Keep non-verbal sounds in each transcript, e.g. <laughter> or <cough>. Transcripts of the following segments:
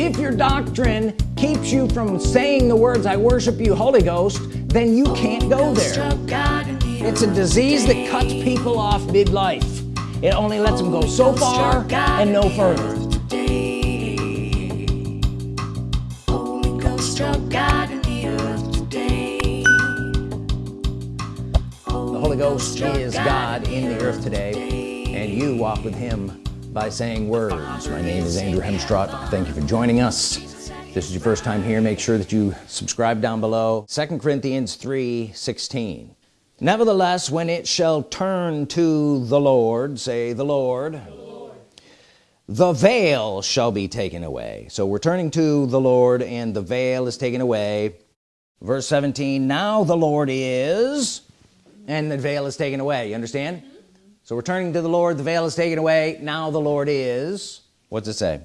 if your doctrine keeps you from saying the words I worship you Holy Ghost then you can't go there. It's a disease that cuts people off midlife. It only lets them go so far and no further. the Holy Ghost is God in the earth today and you walk with him by saying words. My name is Andrew Hemstrott thank you for joining us. If this is your first time here make sure that you subscribe down below. Second Corinthians 3 16 nevertheless when it shall turn to the Lord say the Lord the, Lord. the veil shall be taken away. So we're turning to the Lord and the veil is taken away. Verse 17 now the Lord is and the veil is taken away. You understand so we're turning to the Lord. The veil is taken away. Now the Lord is what's it say?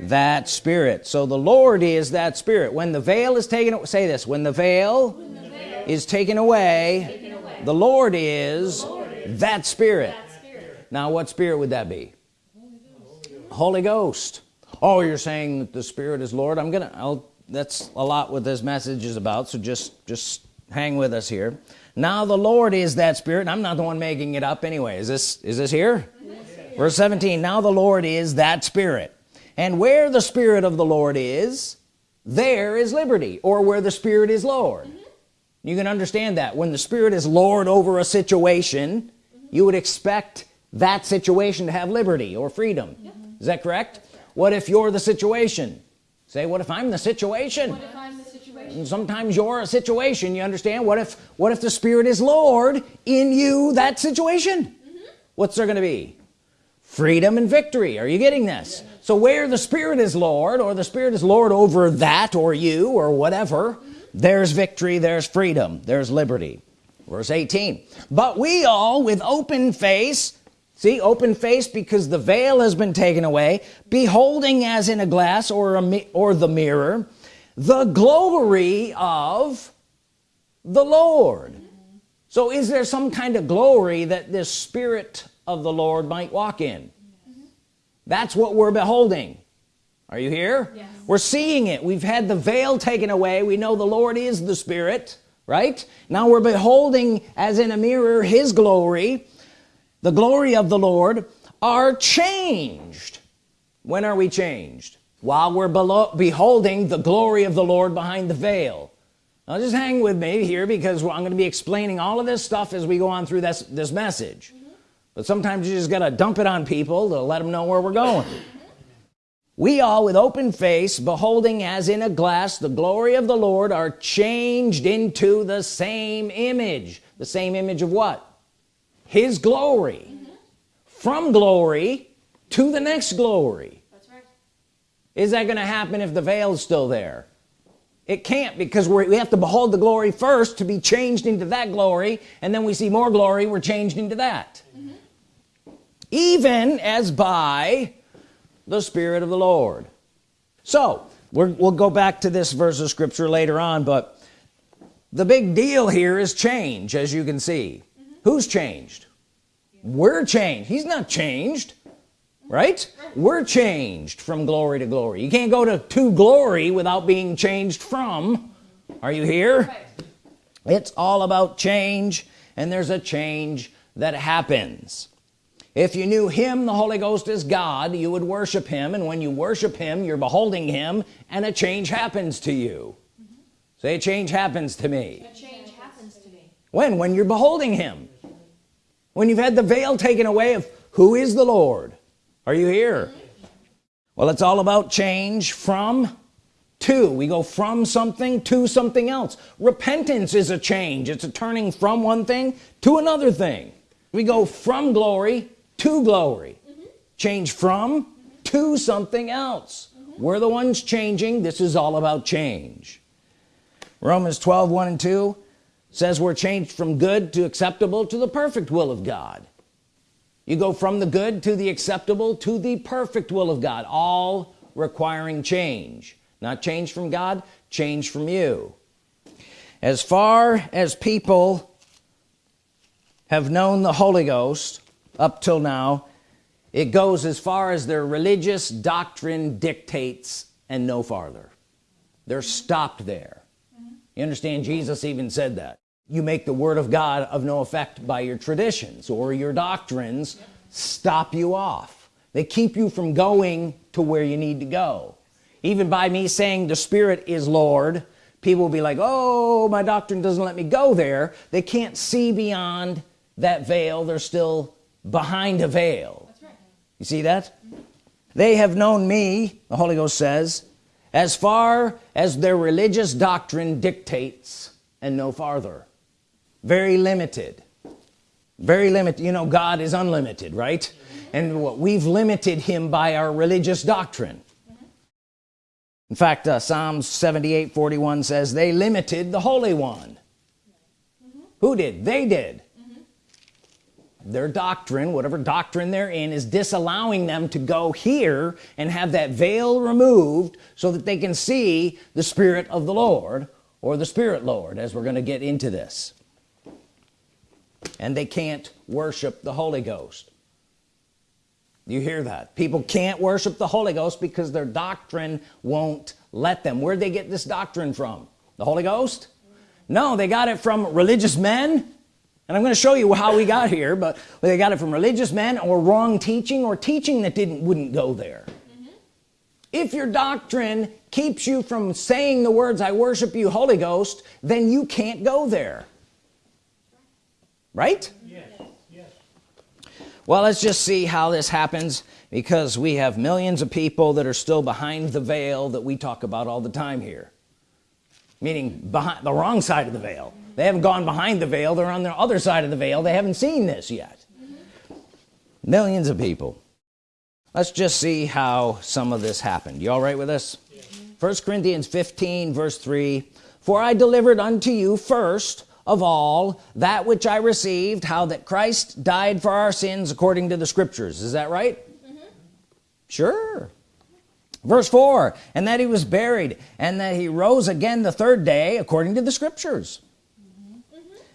That spirit. So the Lord is that spirit. When the veil is taken say this when the veil, when the veil is taken away, taken away, the Lord is, the Lord is that, spirit. that, spirit. now what spirit would that be? Holy Ghost. Holy Ghost. Oh you're saying that the spirit is Lord. I'm gonna I'll that's a lot what this message is about. So just just hang with us here now the Lord is that spirit I'm not the one making it up anyway is this is this here yes. verse 17 now the Lord is that spirit and where the Spirit of the Lord is there is liberty or where the Spirit is Lord mm -hmm. you can understand that when the Spirit is Lord over a situation mm -hmm. you would expect that situation to have liberty or freedom mm -hmm. is that correct what if you're the situation say what if I'm the situation sometimes you're a situation you understand what if what if the spirit is Lord in you that situation mm -hmm. what's there gonna be freedom and victory are you getting this yeah. so where the spirit is Lord or the spirit is Lord over that or you or whatever mm -hmm. there's victory there's freedom there's liberty verse 18 but we all with open face see open face because the veil has been taken away beholding as in a glass or a or the mirror the glory of the Lord. So is there some kind of glory that this Spirit of the Lord might walk in? That's what we're beholding. Are you here? Yes. we're seeing it. We've had the veil taken away. We know the Lord is the Spirit right? Now we're beholding as in a mirror his glory. The glory of the Lord are changed. When are we changed while we're below, beholding the glory of the Lord behind the veil. Now just hang with me here because I'm going to be explaining all of this stuff as we go on through this this message. Mm -hmm. but sometimes you just got to dump it on people to let them know where we're going. We all with open face beholding as in a glass the glory of the Lord are changed into the same image. The same image of what? His glory. Mm -hmm. from glory to the next glory is that going to happen if the veil is still there? It can't because we have to behold the glory first to be changed into that glory and then we see more glory we're changed into that. Mm -hmm. even as by the Spirit of the Lord. So we will go back to this verse of scripture later on but the big deal here is change as you can see. Mm -hmm. who's changed? We're changed. He's not changed right? We're changed from glory to glory. You can't go to to glory without being changed from. Are you here? It's all about change and there's a change that happens. If you knew him the Holy Ghost is God you would worship him and when you worship him you're beholding him and a change happens to you. Mm -hmm. say a change happens to me. A change happens to me. When? When you're beholding him. When you've had the veil taken away of who is the Lord are you here? Well it's all about change from to. We go from something to something else. Repentance is a change. It's a turning from one thing to another thing. We go from glory to glory. Mm -hmm. change from mm -hmm. to something else. Mm -hmm. we're the ones changing. This is all about change. Romans 12 1 and 2 says we're changed from good to acceptable to the perfect will of God you go from the good to the acceptable to the perfect will of God all requiring change. Not change from God change from you. As far as people have known the Holy Ghost up till now it goes as far as their religious doctrine dictates and no farther. They're stopped there. You understand Jesus even said that you make the Word of God of no effect by your traditions or your doctrines stop you off. They keep you from going to where you need to go. Even by me saying the Spirit is Lord people will be like oh my doctrine doesn't let me go there. They can't see beyond that veil. They're still behind a veil. Right. you see that? They have known me the Holy Ghost says as far as their religious doctrine dictates and no farther very limited. Very limited. You know God is unlimited right? And what we've limited him by our religious doctrine. In fact uh, Psalms 78 41 says they limited the Holy One. Mm -hmm. who did? They did. Their doctrine whatever doctrine they're in is disallowing them to go here and have that veil removed so that they can see the Spirit of the Lord or the Spirit Lord as we're going to get into this and they can't worship the Holy Ghost. You hear that? People can't worship the Holy Ghost because their doctrine won't let them. Where'd they get this doctrine from? The Holy Ghost? No they got it from religious men. And I'm going to show you how we got here but they got it from religious men or wrong teaching or teaching that didn't wouldn't go there. Mm -hmm. if your doctrine keeps you from saying the words I worship you Holy Ghost then you can't go there right yes. Yes. well let's just see how this happens because we have millions of people that are still behind the veil that we talk about all the time here meaning behind the wrong side of the veil they haven't gone behind the veil they're on the other side of the veil they haven't seen this yet millions of people let's just see how some of this happened you all right with this first. Corinthians 15 verse 3 for I delivered unto you first of all that which I received how that Christ died for our sins according to the scriptures. Is that right? Mm -hmm. sure. Verse 4 and that he was buried and that he rose again the third day according to the scriptures.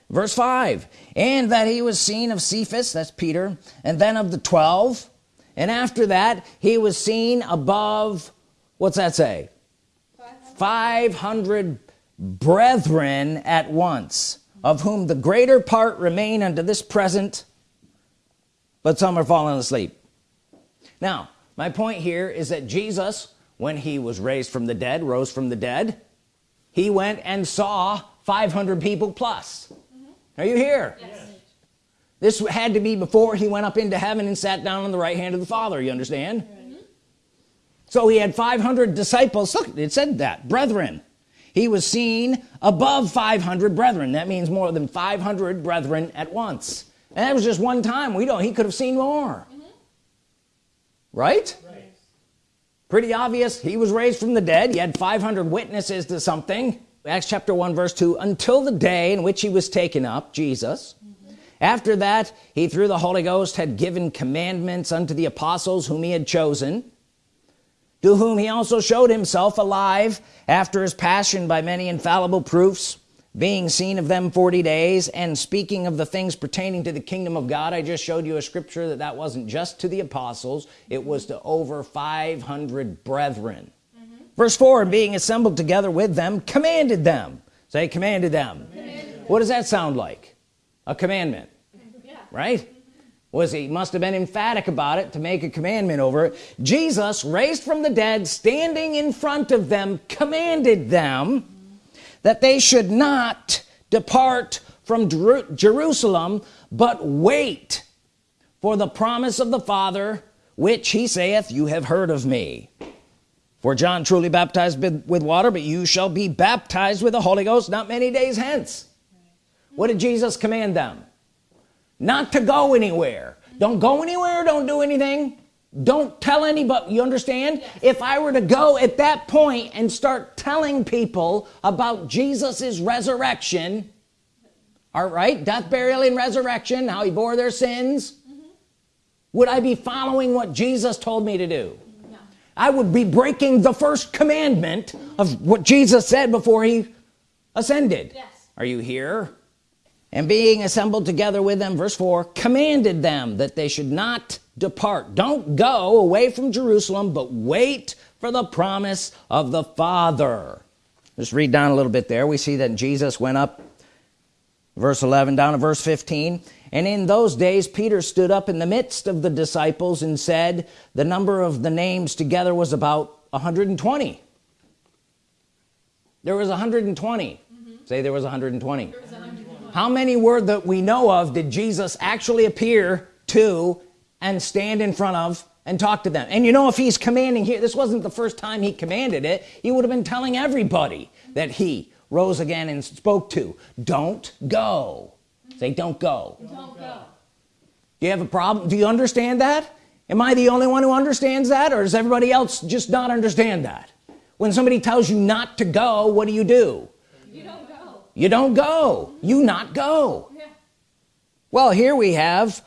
Verse 5 and that he was seen of Cephas that's Peter and then of the 12 and after that he was seen above what's that say? 500, 500 brethren at once of whom the greater part remain unto this present but some are fallen asleep. Now my point here is that Jesus when he was raised from the dead rose from the dead he went and saw 500 people plus. Are you here? Yes. this had to be before he went up into heaven and sat down on the right hand of the father you understand? Mm -hmm. so he had 500 disciples. Look it said that brethren he was seen above 500 brethren. That means more than 500 brethren at once. And that was just one time. We don't he could have seen more. Mm -hmm. right? right. Pretty obvious. He was raised from the dead. He had 500 witnesses to something. Acts chapter 1 verse 2 until the day in which he was taken up Jesus mm -hmm. after that he through the Holy Ghost had given commandments unto the apostles whom he had chosen to whom he also showed himself alive after his passion by many infallible proofs being seen of them 40 days and speaking of the things pertaining to the kingdom of God. I just showed you a scripture that that wasn't just to the apostles. It was to over 500 brethren. Mm-hmm. Verse 4 and being assembled together with them commanded them. Say commanded them. Commanded. what does that sound like? A commandment. Yeah. right mm-hmm. Was he must have been emphatic about it to make a commandment over it. Jesus raised from the dead standing in front of them commanded them that they should not depart from Jer Jerusalem but wait for the promise of the Father which he saith you have heard of me. For John truly baptized with water but you shall be baptized with the Holy Ghost not many days hence. What did Jesus command them not to go anywhere. Don't go anywhere don't do anything. Don't tell anybody you understand? Yes. if I were to go at that point and start telling people about Jesus's resurrection all right death burial and resurrection how he bore their sins mm -hmm. would I be following what Jesus told me to do? I would be breaking the first commandment of what Jesus said before he ascended. Yes. are you here and being assembled together with them verse 4 commanded them that they should not depart. Don't go away from Jerusalem but wait for the promise of the Father. Just read down a little bit there. We see that Jesus went up verse 11 down to verse 15 and in those days Peter stood up in the midst of the disciples and said the number of the names together was about 120 there was 120 mm -hmm. say there was 120. there was 120 how many were that we know of did Jesus actually appear to and stand in front of and talk to them? And you know if he's commanding here this wasn't the first time he commanded it he would have been telling everybody that he rose again and spoke to. Don't go. Say don't go. Don't go. Do you have a problem? Do you understand that? Am I the only one who understands that or does everybody else just not understand that? When somebody tells you not to go what do you do you don't go. You not go. Yeah. well here we have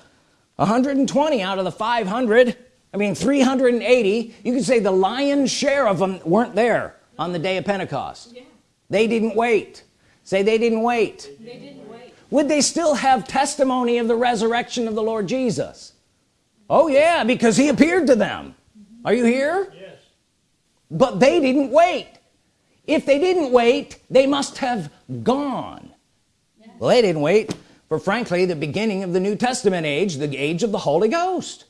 120 out of the 500 I mean 380 you could say the lion's share of them weren't there on the day of Pentecost. Yeah. they didn't wait. Say they didn't wait. They didn't wait. Would they still have testimony of the resurrection of the Lord Jesus? Oh yeah because he appeared to them. Mm-hmm. Are you here? Yes. But they didn't wait. If they didn't wait they must have gone. Yes. well they didn't wait for frankly the beginning of the New Testament age the age of the Holy Ghost.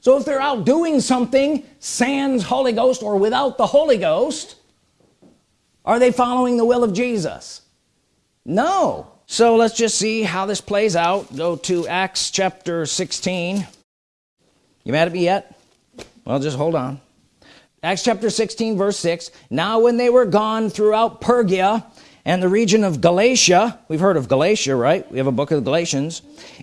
So if they're out doing something sans Holy Ghost or without the Holy Ghost are they following the will of Jesus? No. So let's just see how this plays out. Go to Acts chapter 16 you mad at me yet? Well just hold on. Acts chapter 16 verse 6 now when they were gone throughout Phrygia and the region of Galatia we've heard of Galatia right? We have a book of the Galatians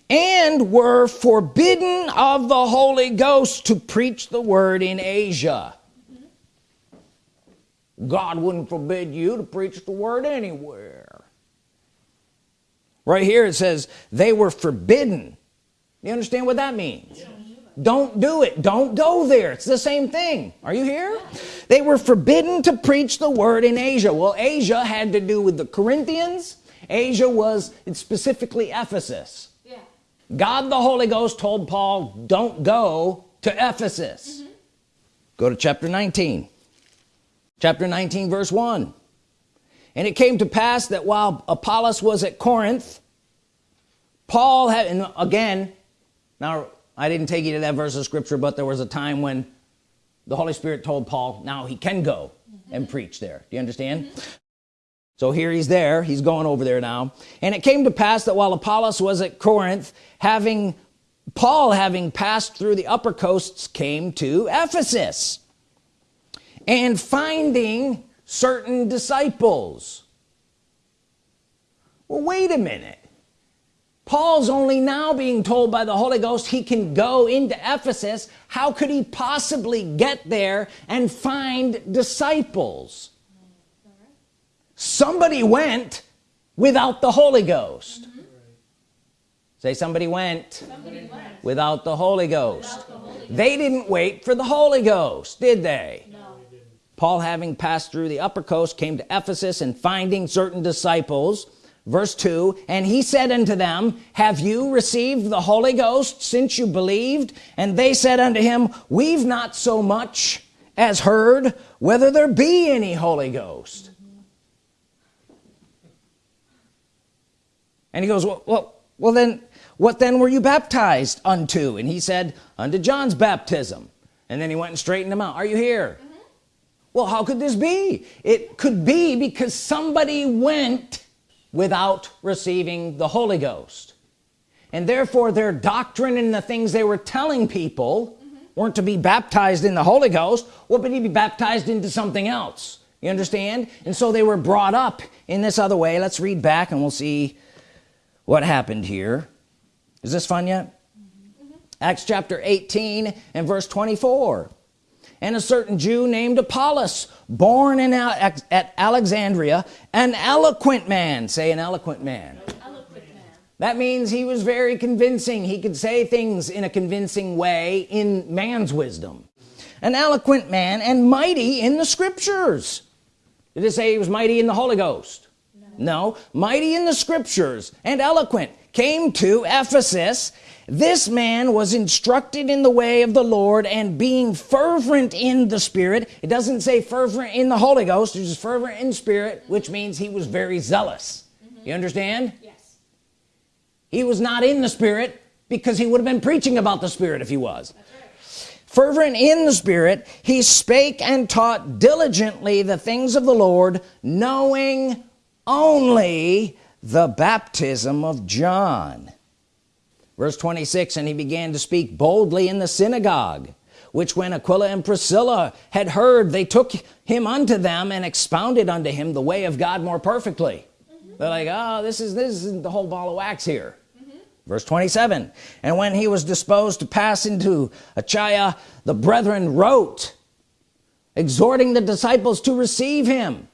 and were forbidden of the Holy Ghost to preach the word in Asia. God wouldn't forbid you to preach the word anywhere. Right here it says they were forbidden. You understand what that means? Yeah don't do it. Don't go there. It's the same thing. Are you here? They were forbidden to preach the word in Asia. Well Asia had to do with the Corinthians. Asia was specifically Ephesus. Yeah. God the Holy Ghost told Paul don't go to Ephesus. Mm -hmm. go to chapter 19 chapter 19 verse 1 and it came to pass that while Apollos was at Corinth Paul had and again now I didn't take you to that verse of scripture but there was a time when the Holy Spirit told Paul now he can go mm -hmm. and preach there. Do you understand? Mm -hmm. so here he's there. He's going over there now. And it came to pass that while Apollos was at Corinth having Paul having passed through the upper coasts came to Ephesus and finding certain disciples. Well wait a minute Paul's only now being told by the Holy Ghost he can go into Ephesus how could he possibly get there and find disciples somebody went without the Holy Ghost mm -hmm. say somebody went, somebody went, without the Holy Ghost the Holy Ghost. they didn't wait for the Holy Ghost did they no. Paul having passed through the upper coast came to Ephesus and finding certain disciples verse 2 and he said unto them have you received the Holy Ghost since you believed? And they said unto him we've not so much as heard whether there be any Holy Ghost. And he goes well, well well then what then were you baptized unto? And he said unto John's baptism. And then he went and straightened them out. Are you here? Mm -hmm. well how could this be? It could be because somebody went without receiving the Holy Ghost. And therefore their doctrine and the things they were telling people weren't to be baptized in the Holy Ghost what would he be baptized into something else? You understand? And so they were brought up in this other way. Let's read back and we'll see what happened here. Is this fun yet? Mm -hmm. Acts chapter 18 and verse 24 and a certain Jew named Apollos born in at Alexandria an eloquent man. Say an eloquent man. That means he was very convincing. He could say things in a convincing way in man's wisdom. An eloquent man and mighty in the scriptures. Did it say he was mighty in the Holy Ghost no, mighty in the scriptures and eloquent came to Ephesus. This man was instructed in the way of the Lord and being fervent in the Spirit. It doesn't say fervent in the Holy Ghost it's just fervent in spirit which means he was very zealous. Mm -hmm. you understand? Yes. He was not in the Spirit because he would have been preaching about the Spirit if he was. Fervent in the Spirit he spake and taught diligently the things of the Lord knowing only the baptism of John verse 26 and he began to speak boldly in the synagogue which when Aquila and Priscilla had heard they took him unto them and expounded unto him the way of God more perfectly mm -hmm. they're like oh this is this isn't the whole ball of wax here mm -hmm. verse 27 and when he was disposed to pass into Achaia the brethren wrote exhorting the disciples to receive him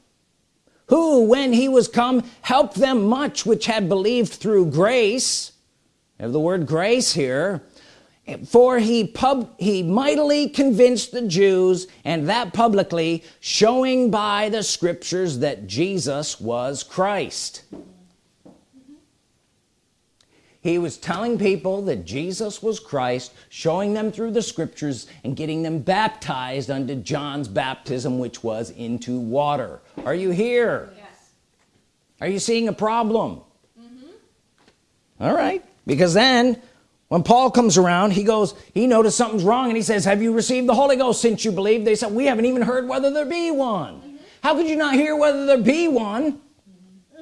who when he was come helped them much which had believed through grace. Have the word grace here. For he pub he mightily convinced the Jews and that publicly showing by the scriptures that Jesus was Christ he was telling people that Jesus was Christ showing them through the scriptures and getting them baptized unto John's baptism which was into water are you here yes. are you seeing a problem mm -hmm. all right because then when Paul comes around he goes he noticed something's wrong and he says have you received the Holy Ghost since you believe they said we haven't even heard whether there be one mm -hmm. how could you not hear whether there be one mm -hmm.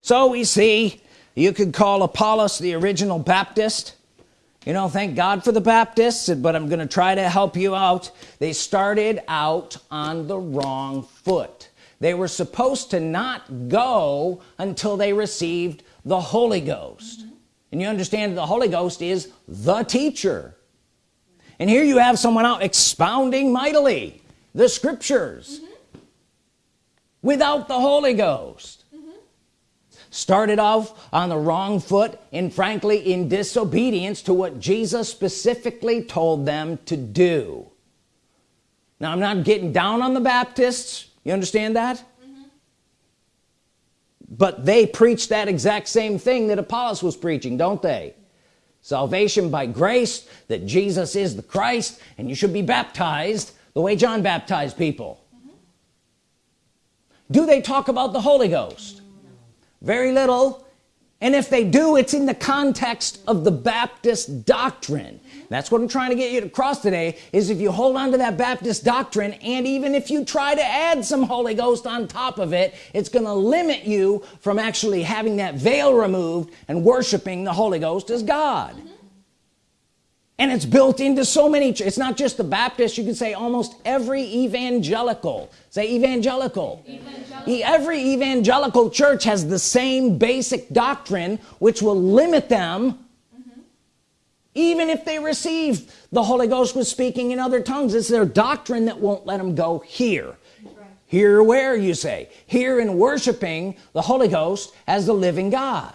so we see you could call Apollos the original Baptist. You know thank God for the Baptists but I'm gonna try to help you out. They started out on the wrong foot. They were supposed to not go until they received the Holy Ghost. Mm -hmm and you understand the Holy Ghost is the teacher. And here you have someone out expounding mightily the scriptures mm -hmm. without the Holy Ghost. Started off on the wrong foot and frankly in disobedience to what Jesus specifically told them to do. Now I'm not getting down on the Baptists. You understand that? But they preach that exact same thing that Apollos was preaching don't they? Salvation by grace that Jesus is the Christ and you should be baptized the way John baptized people. Mm -hmm. do they talk about the Holy Ghost very little and if they do it's in the context of the Baptist doctrine that's what I'm trying to get you across today is if you hold on to that Baptist doctrine and even if you try to add some Holy Ghost on top of it it's gonna limit you from actually having that veil removed and worshiping the Holy Ghost as God mm -hmm. And it's built into so many it's not just the Baptist you can say almost every evangelical say evangelical, evangelical. every evangelical church has the same basic doctrine which will limit them mm-hmm. even if they receive the Holy Ghost was speaking in other tongues it's their doctrine that won't let them go here right. here where you say here in worshiping the Holy Ghost as the living God.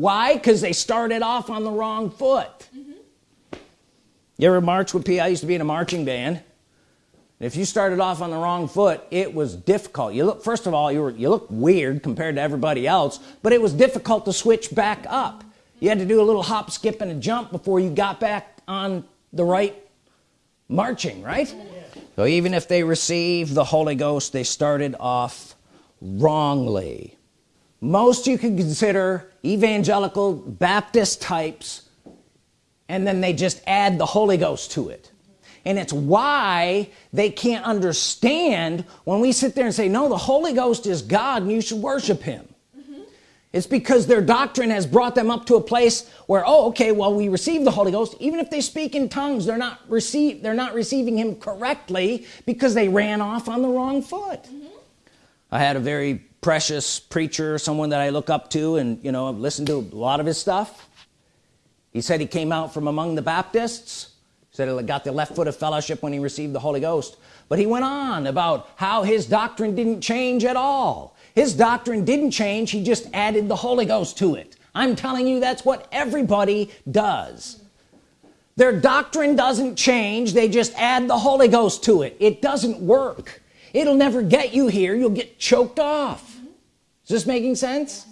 Why? Because they started off on the wrong foot. Mm -hmm. you ever march with P? I used to be in a marching band. If you started off on the wrong foot it was difficult. You look first of all you were you look weird compared to everybody else but it was difficult to switch back up. You had to do a little hop skip and a jump before you got back on the right marching right? So even if they received the Holy Ghost they started off wrongly most you can consider evangelical Baptist types and then they just add the Holy Ghost to it. And it's why they can't understand when we sit there and say no the Holy Ghost is God and you should worship him. It's because their doctrine has brought them up to a place where oh okay well we receive the Holy Ghost. Even if they speak in tongues they're not receive they're not receiving him correctly because they ran off on the wrong foot. Mm -hmm. I had a very precious preacher someone that I look up to and you know I've listened to a lot of his stuff. He said he came out from among the Baptists. Said he got the left foot of fellowship when he received the Holy Ghost. But he went on about how his doctrine didn't change at all. His doctrine didn't change he just added the Holy Ghost to it. I'm telling you that's what everybody does. Their doctrine doesn't change they just add the Holy Ghost to it. It doesn't work. It'll never get you here you'll get choked off is this making sense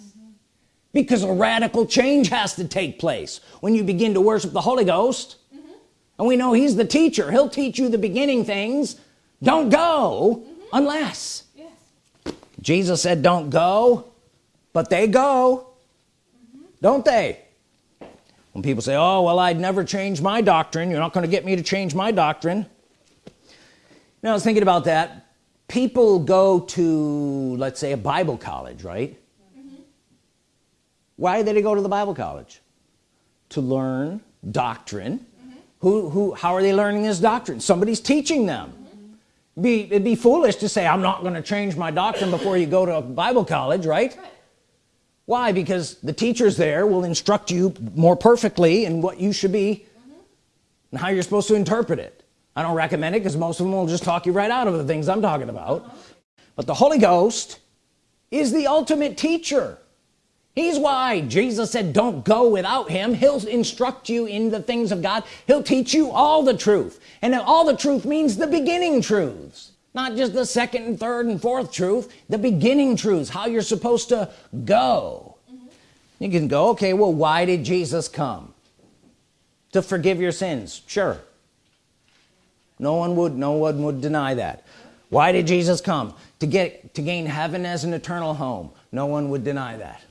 because a radical change has to take place when you begin to worship the Holy Ghost mm -hmm. and we know he's the teacher he'll teach you the beginning things don't go mm -hmm. unless yes. Jesus said don't go but they go mm -hmm. don't they when people say oh well I'd never change my doctrine you're not going to get me to change my doctrine now I was thinking about that people go to let's say a Bible college right? Why did they go to the Bible college? To learn doctrine. Mm -hmm. who who how are they learning this doctrine? Somebody's teaching them. Mm -hmm. be it'd be foolish to say I'm not going to change my doctrine before you go to a Bible college right, right. why? Because the teachers there will instruct you more perfectly in what you should be mm -hmm. and how you're supposed to interpret it I don't recommend it because most of them will just talk you right out of the things I'm talking about. Uh -huh. but the Holy Ghost is the ultimate teacher. He's why Jesus said don't go without him. He'll instruct you in the things of God. He'll teach you all the truth. And all the truth means the beginning truths not just the second and third and fourth truth the beginning truths how you're supposed to go. Mm -hmm. you can go okay well why did Jesus come? To forgive your sins. Sure no one would no one would deny that. Why did Jesus come? To get to gain heaven as an eternal home. No one would deny that.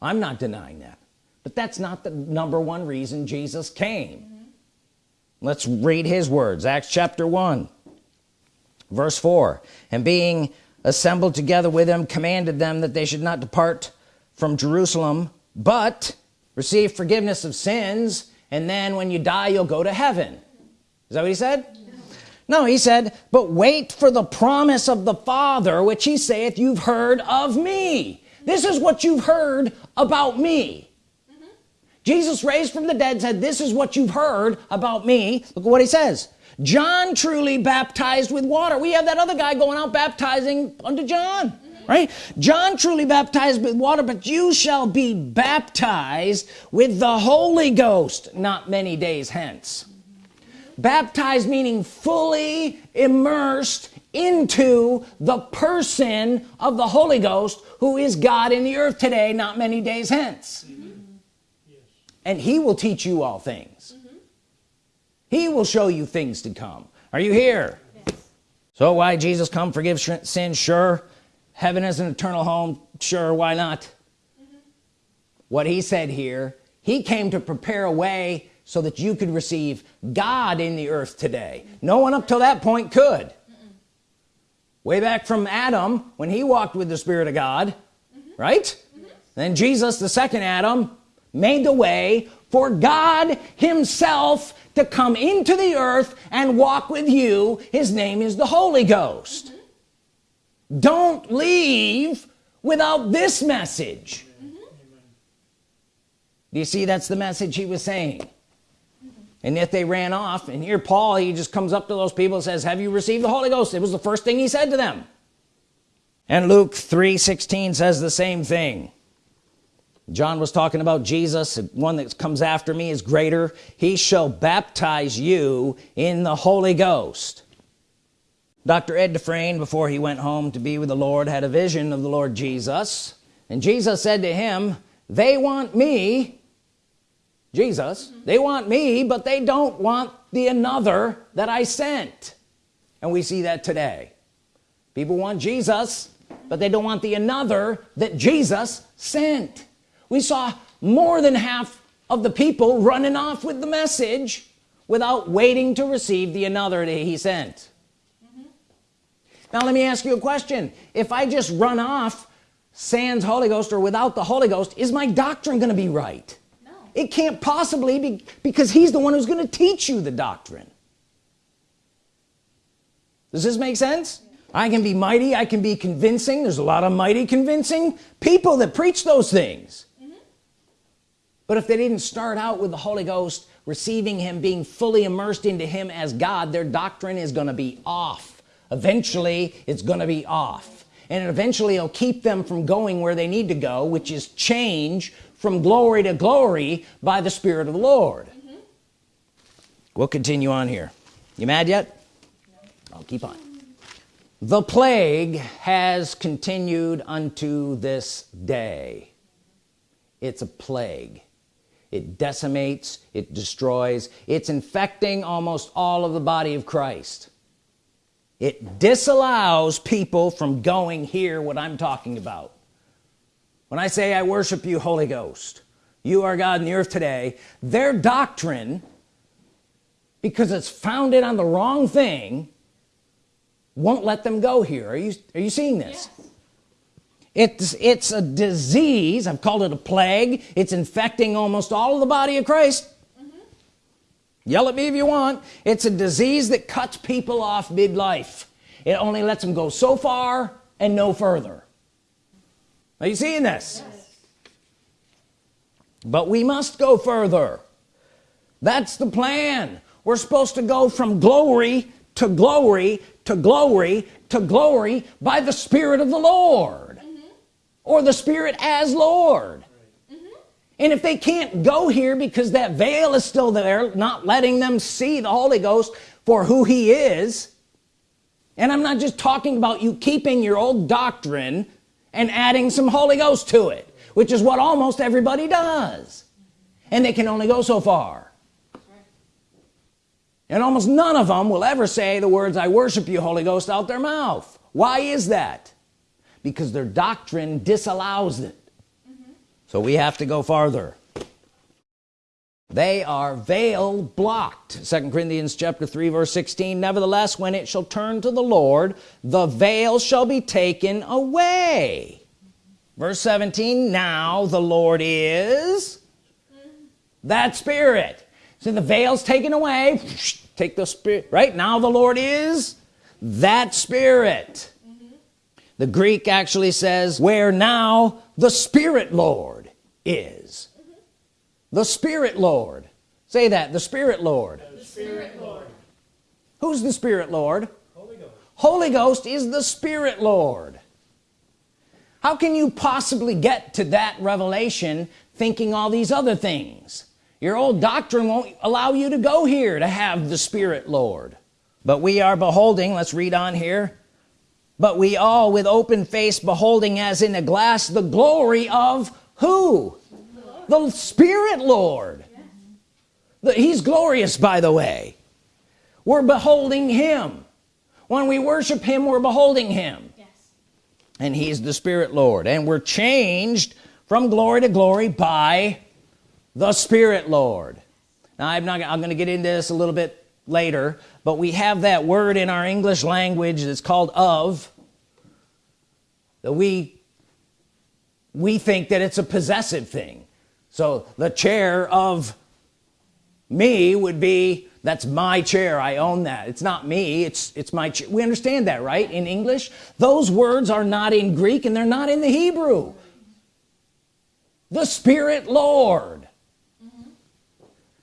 I'm not denying that. But that's not the number one reason Jesus came. Mm -hmm. let's read his words. Acts chapter 1 verse 4 and being assembled together with them commanded them that they should not depart from Jerusalem but receive forgiveness of sins and then when you die you'll go to heaven is that what he said? No he said but wait for the promise of the father which he saith you've heard of me. This is what you've heard about me. Mm -hmm. Jesus raised from the dead said this is what you've heard about me. Look at what he says. John truly baptized with water. We have that other guy going out baptizing unto John mm -hmm. right? John truly baptized with water but you shall be baptized with the Holy Ghost not many days hence baptized meaning fully immersed into the person of the Holy Ghost who is God in the earth today not many days hence mm -hmm. yes. and he will teach you all things mm -hmm. he will show you things to come are you here yes. so why Jesus come forgive sin sure heaven is an eternal home sure why not mm -hmm. what he said here he came to prepare a way so that you could receive God in the earth today no one up till that point could way back from Adam when he walked with the Spirit of God mm -hmm. right mm -hmm. then Jesus the second Adam made the way for God himself to come into the earth and walk with you his name is the Holy Ghost mm -hmm. don't leave without this message do you see that's the message he was saying and yet they ran off and here Paul he just comes up to those people and says have you received the Holy Ghost? It was the first thing he said to them. And Luke 3 16 says the same thing. John was talking about Jesus. One that comes after me is greater. He shall baptize you in the Holy Ghost. Dr. Ed Dufresne before he went home to be with the Lord had a vision of the Lord Jesus. And Jesus said to him they want me Jesus. They want me but they don't want the another that I sent. And we see that today. People want Jesus but they don't want the another that Jesus sent. We saw more than half of the people running off with the message without waiting to receive the another that he sent. Mm -hmm. now let me ask you a question. If I just run off sans Holy Ghost or without the Holy Ghost is my doctrine gonna be right it can't possibly be because he's the one who's going to teach you the doctrine. Does this make sense? I can be mighty I can be convincing there's a lot of mighty convincing people that preach those things. Mm -hmm. but if they didn't start out with the Holy Ghost receiving him being fully immersed into him as God their doctrine is going to be off. Eventually it's going to be off. And eventually it'll keep them from going where they need to go which is change from glory to glory by the Spirit of the Lord. Mm -hmm. we'll continue on here. You mad yet? No. I'll keep on. The plague has continued unto this day. It's a plague. It decimates it destroys. It's infecting almost all of the body of Christ. It disallows people from going here what I'm talking about when I say I worship you Holy Ghost you are God in the earth today their doctrine because it's founded on the wrong thing won't let them go here. Are you are you seeing this? Yes. it's it's a disease. I've called it a plague. It's infecting almost all of the body of Christ. Mm -hmm. yell at me if you want. It's a disease that cuts people off midlife. It only lets them go so far and no further are you seeing this yes. but we must go further that's the plan we're supposed to go from glory to glory to glory to glory by the Spirit of the Lord mm -hmm. or the Spirit as Lord mm -hmm. and if they can't go here because that veil is still there not letting them see the Holy Ghost for who he is and I'm not just talking about you keeping your old doctrine and adding some Holy Ghost to it which is what almost everybody does. And they can only go so far. And almost none of them will ever say the words I worship you Holy Ghost out their mouth. Why is that? Because their doctrine disallows it. Mm -hmm. so we have to go farther they are veil blocked. Second Corinthians chapter 3 verse 16 nevertheless when it shall turn to the Lord the veil shall be taken away. Verse 17 now the Lord is that spirit. So the veils taken away. Take the spirit right? Now the Lord is that spirit. Mm -hmm. the Greek actually says where now the Spirit Lord is. The Spirit Lord. Say that the Spirit Lord. The Spirit Lord. Who's the Spirit Lord? Holy Ghost. Holy Ghost is the Spirit Lord. How can you possibly get to that revelation thinking all these other things? Your old doctrine won't allow you to go here to have the Spirit Lord. But we are beholding let's read on here but we all with open face beholding as in a glass the glory of who the, Spirit Lord. The, he's glorious by the way. We're beholding him. When we worship him we're beholding him. Yes. and he's the Spirit Lord. And we're changed from glory to glory by the Spirit Lord. Now I'm not I'm gonna get into this a little bit later but we have that word in our English language that's called of that we we think that it's a possessive thing so the chair of me would be that's my chair I own that. It's not me it's it's my chair. We understand that right in English? Those words are not in Greek and they're not in the Hebrew. The Spirit Lord.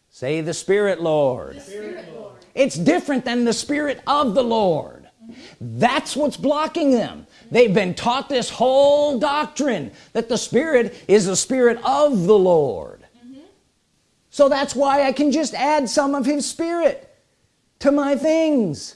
Say the Spirit Lord. the Spirit Lord. It's different than the Spirit of the Lord. Mm -hmm. that's what's blocking them they've been taught this whole doctrine that the Spirit is the Spirit of the Lord. Mm -hmm. so that's why I can just add some of his Spirit to my things.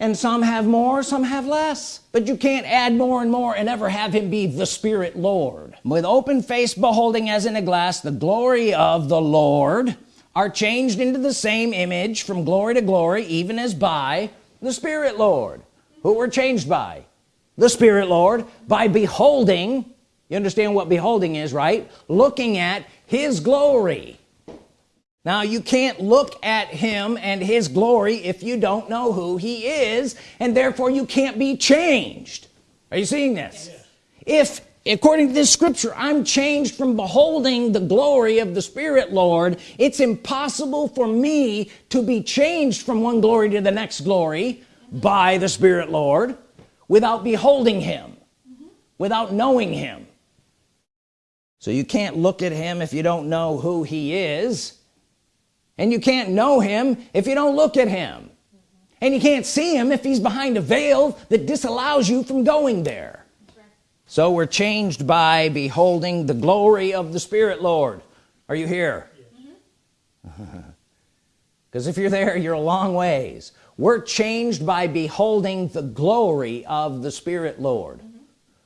And some have more some have less. But you can't add more and more and ever have him be the Spirit Lord. With open face beholding as in a glass the glory of the Lord are changed into the same image from glory to glory even as by the Spirit Lord who were changed by the Spirit Lord by beholding you understand what beholding is right? Looking at his glory. Now you can't look at him and his glory if you don't know who he is and therefore you can't be changed. Are you seeing this? Yes. if according to this scripture I'm changed from beholding the glory of the Spirit Lord it's impossible for me to be changed from one glory to the next glory by the Spirit Lord without beholding him mm -hmm. without knowing him so you can't look at him if you don't know who he is and you can't know him if you don't look at him mm -hmm. and you can't see him if he's behind a veil that disallows you from going there so we're changed by beholding the glory of the Spirit Lord are you here <laughs> because if you're there you're a long ways. We're changed by beholding the glory of the Spirit Lord.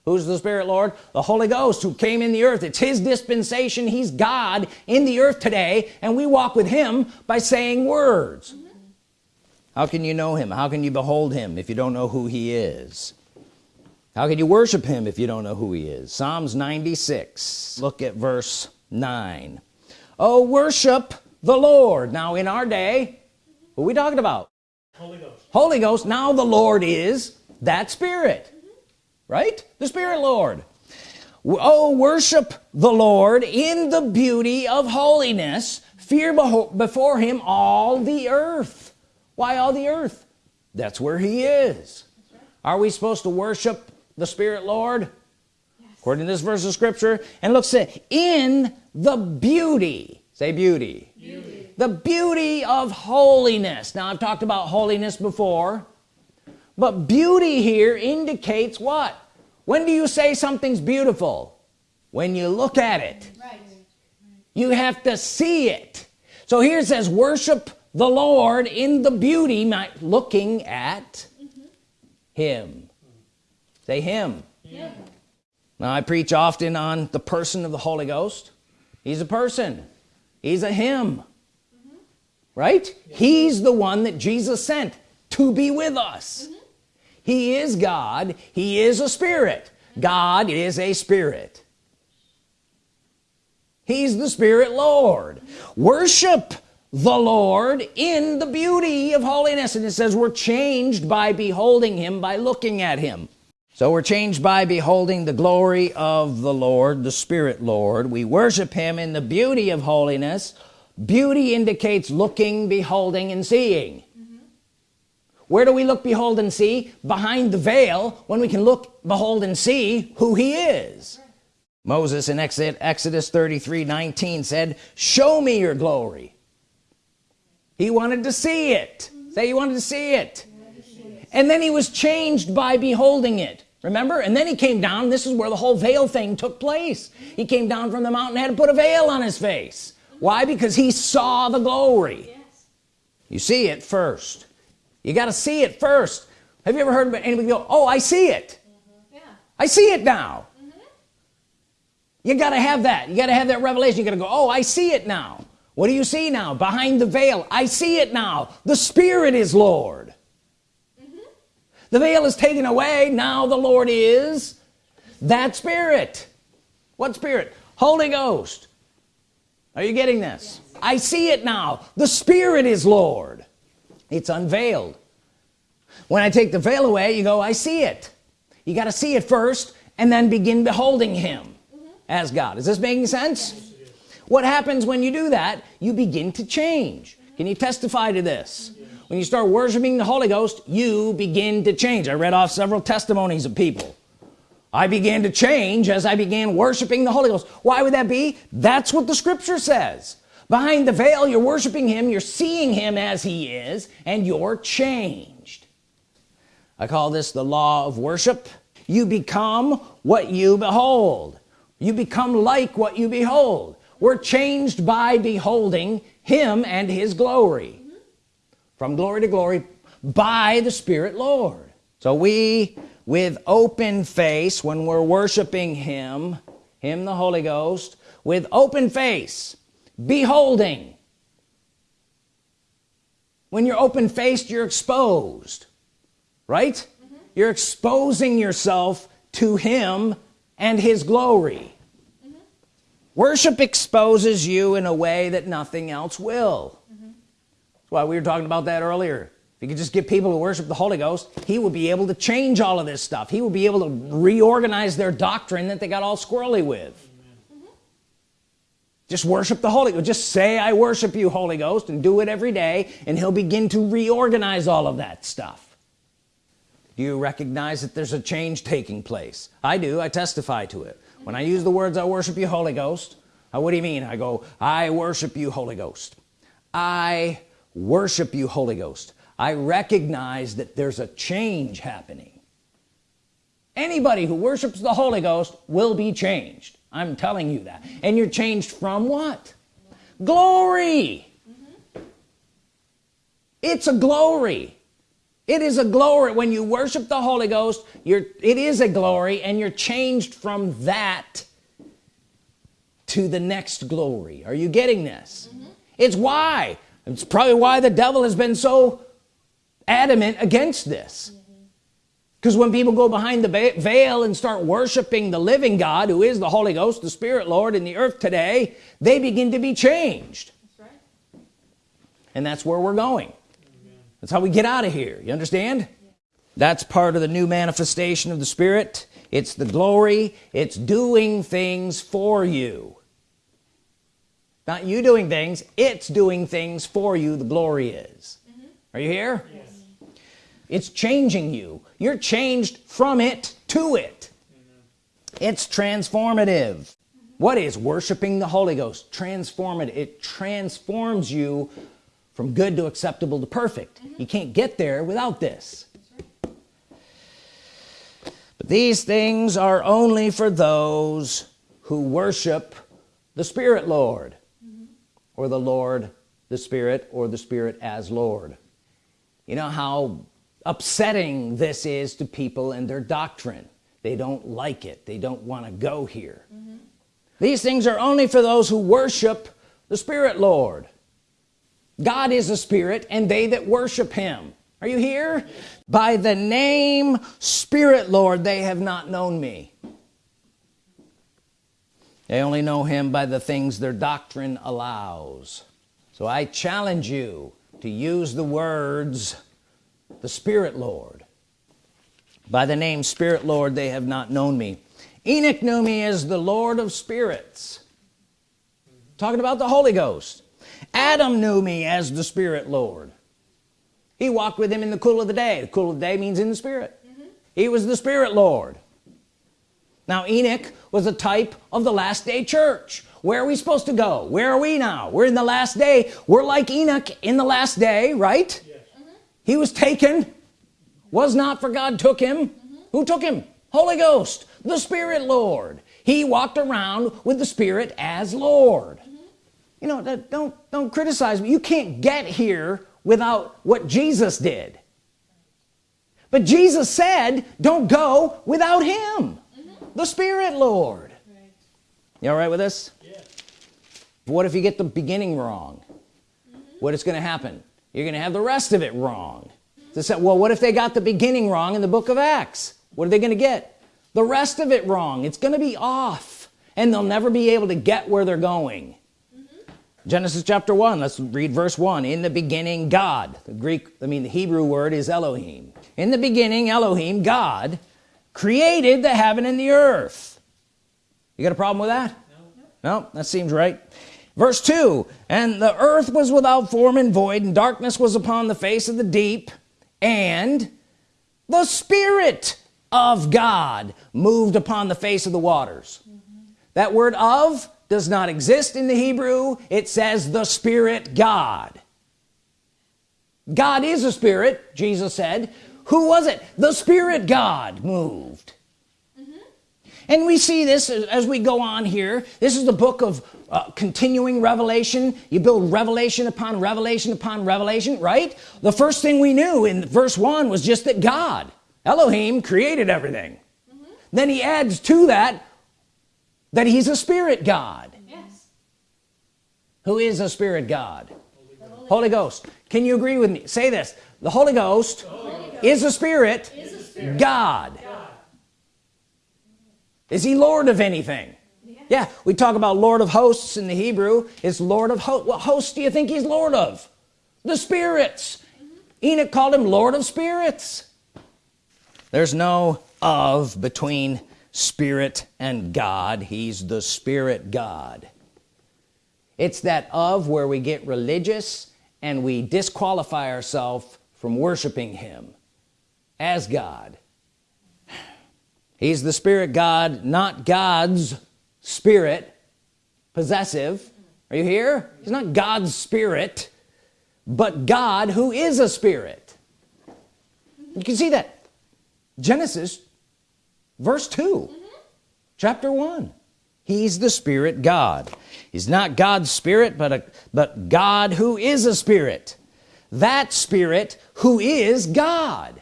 Who's the Spirit Lord? The Holy Ghost who came in the earth. It's his dispensation. He's God in the earth today and we walk with him by saying words. Mm -hmm. how can you know him? How can you behold him if you don't know who he is? How can you worship him if you don't know who he is? Psalms 96 look at verse 9 oh worship the Lord. Now in our day what are we talking about? Holy Ghost. Holy Ghost. Now the Lord is that spirit. Right? The Spirit Lord. Oh worship the Lord in the beauty of holiness. Fear before him all the earth. Why all the earth? That's where he is. Are we supposed to worship the Spirit Lord? According to this verse of scripture. And look say in the beauty. Say beauty. Beauty the beauty of holiness. Now I've talked about holiness before but beauty here indicates what? When do you say something's beautiful? When you look at it. Right. you have to see it. So here it says worship the Lord in the beauty looking at mm -hmm. him. Say him. Yeah. now I preach often on the person of the Holy Ghost. He's a person he's a him mm -hmm. right yeah. he's the one that Jesus sent to be with us mm -hmm. he is God he is a spirit God is a spirit he's the Spirit Lord worship the Lord in the beauty of holiness and it says we're changed by beholding him by looking at him so we're changed by beholding the glory of the Lord the Spirit Lord. We worship him in the beauty of holiness. Beauty indicates looking beholding and seeing. Mm -hmm. where do we look behold and see? Behind the veil when we can look behold and see who he is. Moses in Exodus 33 19 said show me your glory. He wanted to see it. Mm -hmm. say he wanted to see it. And then he was changed by beholding it remember? And then he came down. This is where the whole veil thing took place. He came down from the mountain had to put a veil on his face. Why? Because he saw the glory. Yes. you see it first. You got to see it first. Have you ever heard anybody go oh I see it. Mm -hmm. yeah. I see it now. Mm -hmm. you got to have that. You got to have that revelation. You got to go oh I see it now. What do you see now? Behind the veil. I see it now. The Spirit is Lord the veil is taken away. Now the Lord is that spirit. What spirit? Holy Ghost. Are you getting this? Yes. I see it now. The Spirit is Lord. It's unveiled. When I take the veil away you go I see it. You got to see it first and then begin beholding him mm -hmm. as God. Is this making sense? Yes. what happens when you do that? You begin to change. Mm -hmm. can you testify to this when you start worshiping the Holy Ghost you begin to change. I read off several testimonies of people. I began to change as I began worshiping the Holy Ghost. Why would that be? That's what the scripture says. Behind the veil you're worshiping him you're seeing him as he is and you're changed. I call this the law of worship. You become what you behold. You become like what you behold. We're changed by beholding him and his glory from glory to glory by the Spirit Lord. So we with open face when we're worshiping him him the Holy Ghost with open face beholding. When you're open faced you're exposed right? Mm -hmm. you're exposing yourself to him and his glory. Mm -hmm. worship exposes you in a way that nothing else will that's why we were talking about that earlier. If you could just get people to worship the Holy Ghost he would be able to change all of this stuff. He would be able to reorganize their doctrine that they got all squirrely with. Mm -hmm. just worship the Holy Ghost. Just say I worship you Holy Ghost and do it every day and he'll begin to reorganize all of that stuff. Do you recognize that there's a change taking place? I do. I testify to it. When I use the words I worship you Holy Ghost what do you mean? I go I worship you Holy Ghost. I worship you Holy Ghost. I recognize that there's a change happening. Anybody who worships the Holy Ghost will be changed. I'm telling you that. And you're changed from what? Glory. Mm -hmm. it's a glory. It is a glory. When you worship the Holy Ghost you're it is a glory and you're changed from that to the next glory. Are you getting this? Mm -hmm. it's why it's probably why the devil has been so adamant against this. Because when people go behind the veil and start worshiping the living God who is the Holy Ghost the Spirit Lord in the earth today they begin to be changed. That's right. and that's where we're going. That's how we get out of here. You understand? Yeah. that's part of the new manifestation of the Spirit. It's the glory. It's doing things for you not you doing things it's doing things for you the glory is. Mm -hmm. are you here? Yes. It's changing you. You're changed from it to it. It's transformative. What is worshiping the Holy Ghost? Transformative. It transforms you from good to acceptable to perfect. You can't get there without this. But these things are only for those who worship the Spirit Lord or the Lord the Spirit or the Spirit as Lord. You know how upsetting this is to people and their doctrine. They don't like it. They don't want to go here. Mm -hmm. these things are only for those who worship the Spirit Lord. God is a spirit and they that worship him. Are you here? By the name Spirit Lord they have not known me they only know him by the things their doctrine allows. So I challenge you to use the words the Spirit Lord. By the name Spirit Lord they have not known me. Enoch knew me as the Lord of spirits. Talking about the Holy Ghost. Adam knew me as the Spirit Lord. He walked with him in the cool of the day. The cool of the day means in the Spirit. Mm -hmm. he was the Spirit Lord now Enoch was a type of the last day church. Where are we supposed to go? Where are we now? We're in the last day. We're like Enoch in the last day right? Yes. he was taken. Was not for God took him. Mm -hmm. who took him? Holy Ghost the Spirit Lord. He walked around with the Spirit as Lord. Mm -hmm. you know don't don't criticize me. You can't get here without what Jesus did. But Jesus said don't go without him. mm -hmm. The Spirit Lord. Right. you all right with this? Yeah. what if you get the beginning wrong? What is going to happen? You're gonna have the rest of it wrong. They said well what if they got the beginning wrong in the book of Acts? What are they gonna get? The rest of it wrong. It's gonna be off and they'll never be able to get where they're going. Mm -hmm. Genesis chapter 1 let's read verse 1 in the beginning God. The Greek I mean the Hebrew word is Elohim. In the beginning Elohim God created the heaven and the earth. You got a problem with that? No, no that seems right. Verse 2 and the earth was without form and void and darkness was upon the face of the deep and the Spirit of God moved upon the face of the waters. Mm -hmm. that word of does not exist in the Hebrew. It says the Spirit God. God is a spirit Jesus said who was it? The Spirit God moved. Mm -hmm. and we see this as we go on here. This is the book of uh, continuing revelation. You build revelation upon revelation upon revelation right? The first thing we knew in verse 1 was just that God Elohim created everything. Mm -hmm. then he adds to that that he's a spirit God. Yes. who is a spirit God? Holy, Holy Ghost. can you agree with me? Say this. The Holy Ghost, the Holy Ghost is, a spirit, is a spirit God. God is he Lord of anything? Yeah we talk about Lord of hosts in the Hebrew. It's Lord of hosts what host do you think he's Lord of? The spirits. Mm -hmm. Enoch called him Lord of spirits. There's no of between spirit and God. He's the spirit God. It's that of where we get religious and we disqualify ourselves from worshiping him as God. He's the spirit God not God's spirit possessive. Are you here? He's not God's spirit but God who is a spirit. You can see that. Genesis verse 2 mm -hmm. chapter 1 he's the spirit God. He's not God's spirit but a but God who is a spirit. That spirit who is God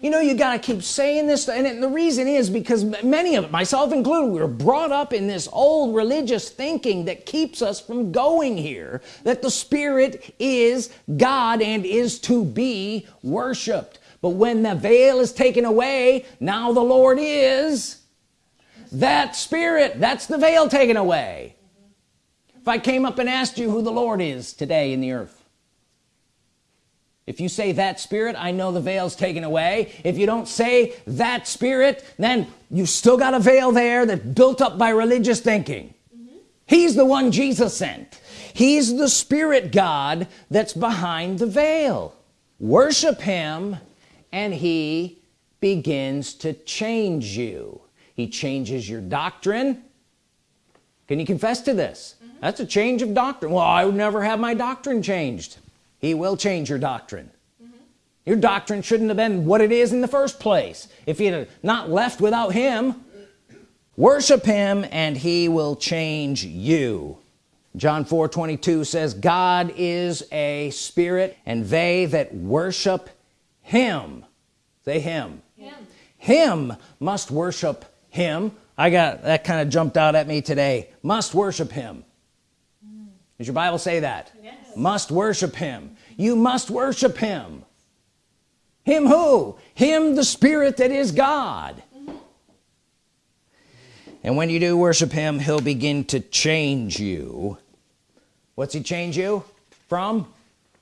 you know you got to keep saying this and the reason is because many of it myself included we were brought up in this old religious thinking that keeps us from going here that the Spirit is God and is to be worshiped. But when the veil is taken away now the Lord is that Spirit. That's the veil taken away. If I came up and asked you who the Lord is today in the earth if you say that spirit I know the veils taken away. If you don't say that spirit then you still got a veil there that built up by religious thinking. Mm -hmm. he's the one Jesus sent. He's the spirit God that's behind the veil. Worship him and he begins to change you. He changes your doctrine. Can you confess to this? Mm -hmm. that's a change of doctrine. Well I would never have my doctrine changed he will change your doctrine. Mm -hmm. your doctrine shouldn't have been what it is in the first place. If you had not left without him worship him and he will change you. John 4 22 says God is a spirit and they that worship him say him him, him must worship him. I got that kind of jumped out at me today. Must worship him. Does your Bible say that? Yes. Must worship him. You must worship him. Him who? Him the spirit that is God. And when you do worship him he'll begin to change you. What's he change you? From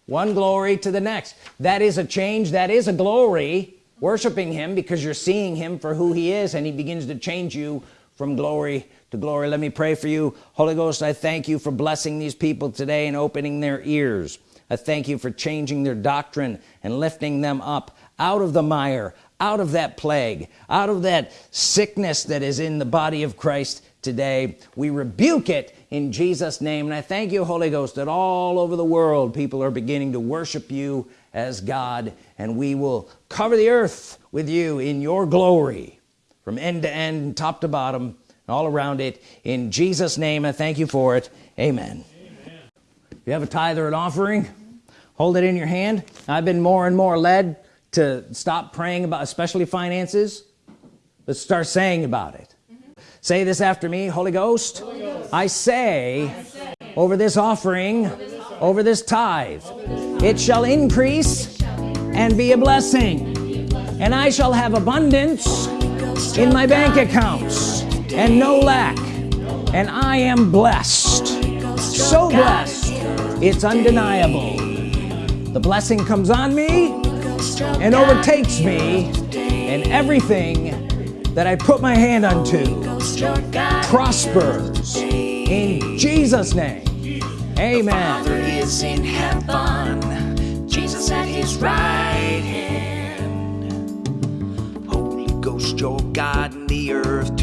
one glory to the next. That is a change that is a glory. Worshiping him because you're seeing him for who he is and he begins to change you from glory glory. Let me pray for you. Holy Ghost I thank you for blessing these people today and opening their ears. I thank you for changing their doctrine and lifting them up out of the mire out of that plague out of that sickness that is in the body of Christ today. We rebuke it in Jesus name. And I thank you Holy Ghost that all over the world people are beginning to worship you as God. And we will cover the earth with you in your glory from end to end top to bottom all around it in Jesus name I thank you for it amen, amen. you have a tithe or an offering hold it in your hand I've been more and more led to stop praying about especially finances let's start saying about it mm -hmm. say this after me Holy Ghost, Holy Ghost. I, say, I say over this offering over this, offering, over this tithe it shall increase and be a blessing and I shall have abundance in my bank accounts and no lack and I am blessed. So blessed it's undeniable. The blessing comes on me and overtakes me and everything that I put my hand unto prospers in Jesus name. Amen. The Father is in heaven. Jesus at his right hand. Holy Ghost your God in the earth